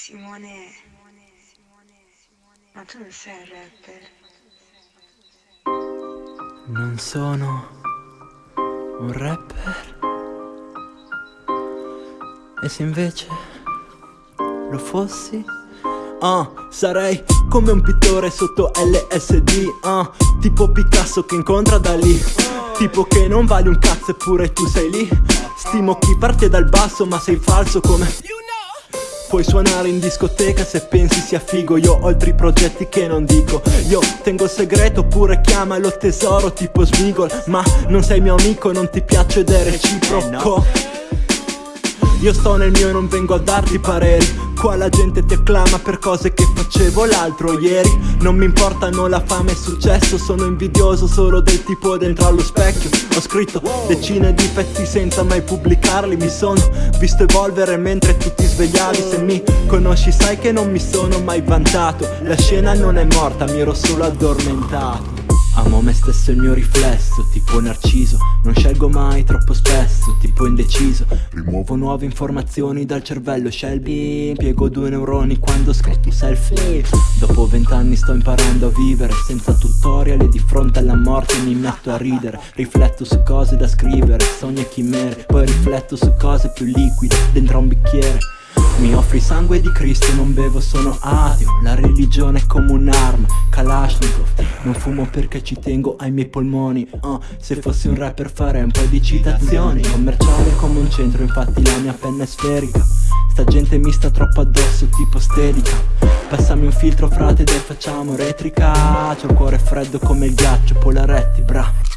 Simone, ma tu non sei un rapper. Non sono un rapper. E se invece lo fossi? Ah, sarei come un pittore sotto LSD ah, Tipo Picasso che incontra da lì Tipo che non vali un cazzo eppure tu sei lì Stimo chi parte dal basso ma sei falso come Puoi suonare in discoteca se pensi sia figo. Io ho altri progetti che non dico. Io tengo il segreto oppure chiamalo tesoro tipo Smigol Ma non sei mio amico, non ti piace ed è reciproco Io sto nel mio e non vengo a darti pareri. Qua la gente ti acclama per cose che facevo l'altro ieri. Non mi importano la fame e il successo Sono invidioso solo del tipo dentro allo specchio. Ho scritto decine di pezzi senza mai pubblicarli Mi sono visto evolvere mentre tu ti svegliavi. Se mi conosci sai che non mi sono mai vantato. La scena non è morta, mi ero solo addormentato Amo me stesso il mio riflesso, tipo narciso. Non scelgo mai troppo spesso, tipo indeciso. Rimuovo nuove informazioni dal cervello Shelby Impiego due neuroni quando scritto selfie. Dopo vent'anni sto imparando a vivere Senza tutorial e di fronte alla morte mi metto a ridere. Rifletto su cose da scrivere, sogni e chimere. Poi rifletto su cose più liquide dentro un bicchiere mi offri sangue di Cristo, non bevo, sono ateo. La religione è come un'arma, Kalashnikov. Non fumo perché ci tengo ai miei polmoni. Uh, Se fossi un rapper farei un po' di citazioni. Commerciale come un centro, infatti la mia penna è sferica. Sta gente mi sta troppo addosso, tipo stelica. Passami un filtro frate, dai facciamo retrica. C'ho il cuore freddo come il ghiaccio, polaretti, bra